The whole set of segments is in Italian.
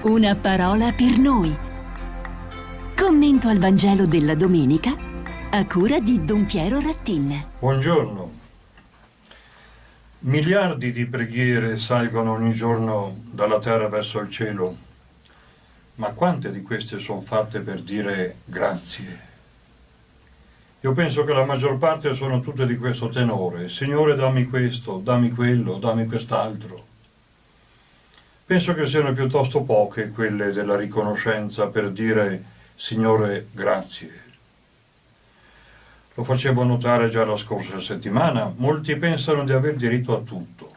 Una parola per noi. Commento al Vangelo della domenica a cura di Don Piero Rattin. Buongiorno. Miliardi di preghiere salgono ogni giorno dalla terra verso il cielo, ma quante di queste sono fatte per dire grazie? Io penso che la maggior parte sono tutte di questo tenore. Signore dammi questo, dammi quello, dammi quest'altro. Penso che siano piuttosto poche quelle della riconoscenza per dire Signore grazie. Lo facevo notare già la scorsa settimana, molti pensano di aver diritto a tutto.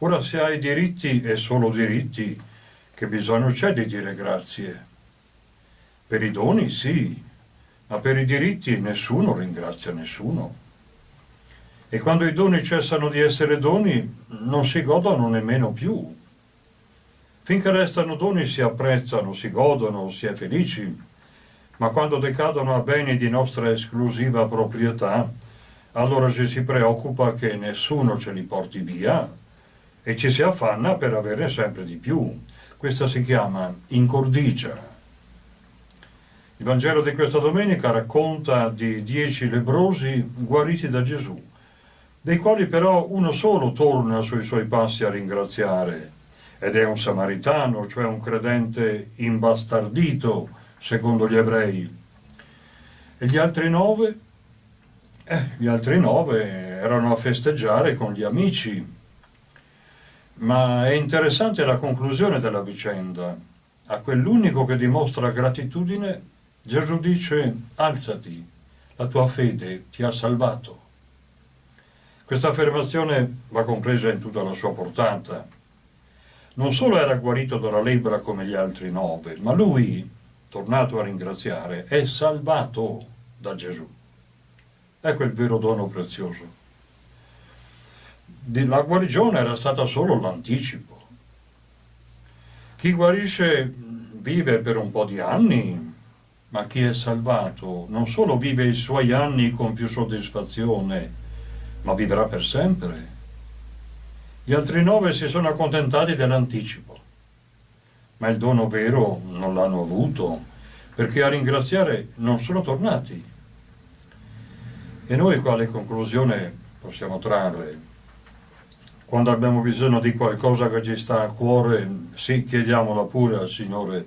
Ora se hai diritti e solo diritti, che bisogno c'è di dire grazie? Per i doni sì, ma per i diritti nessuno ringrazia nessuno. E quando i doni cessano di essere doni, non si godono nemmeno più. Finché restano doni si apprezzano, si godono, si è felici, ma quando decadono a beni di nostra esclusiva proprietà, allora ci si preoccupa che nessuno ce li porti via e ci si affanna per averne sempre di più. Questa si chiama incordicia. Il Vangelo di questa domenica racconta di dieci lebrosi guariti da Gesù, dei quali però uno solo torna sui suoi passi a ringraziare ed è un samaritano, cioè un credente imbastardito, secondo gli ebrei. E gli altri nove? Eh, gli altri nove erano a festeggiare con gli amici. Ma è interessante la conclusione della vicenda. A quell'unico che dimostra gratitudine, Gesù dice, alzati, la tua fede ti ha salvato. Questa affermazione va compresa in tutta la sua portata non solo era guarito dalla lebbra come gli altri nove, ma lui, tornato a ringraziare, è salvato da Gesù. Ecco il vero dono prezioso. La guarigione era stata solo l'anticipo. Chi guarisce vive per un po' di anni, ma chi è salvato non solo vive i suoi anni con più soddisfazione, ma vivrà per sempre. Gli altri nove si sono accontentati dell'anticipo, ma il dono vero non l'hanno avuto, perché a ringraziare non sono tornati. E noi quale conclusione possiamo trarre? Quando abbiamo bisogno di qualcosa che ci sta a cuore, sì, chiediamola pure al Signore,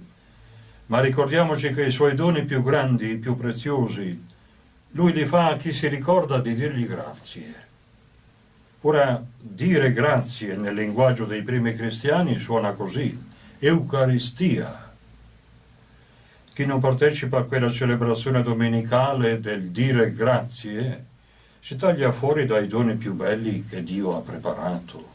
ma ricordiamoci che i suoi doni più grandi, più preziosi, Lui li fa a chi si ricorda di dirgli grazie. Ora, dire grazie nel linguaggio dei primi cristiani suona così, Eucaristia. Chi non partecipa a quella celebrazione domenicale del dire grazie si taglia fuori dai doni più belli che Dio ha preparato.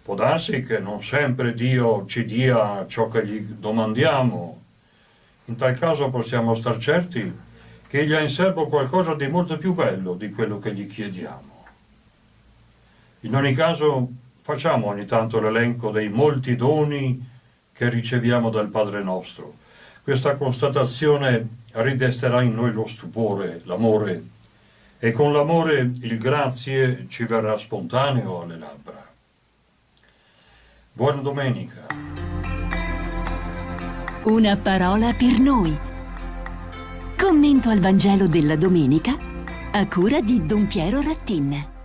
Può darsi che non sempre Dio ci dia ciò che gli domandiamo. In tal caso possiamo star certi che Egli ha in serbo qualcosa di molto più bello di quello che gli chiediamo. In ogni caso facciamo ogni tanto l'elenco dei molti doni che riceviamo dal Padre nostro. Questa constatazione ridesterà in noi lo stupore, l'amore, e con l'amore il grazie ci verrà spontaneo alle labbra. Buona domenica. Una parola per noi. Commento al Vangelo della domenica a cura di Don Piero Rattin.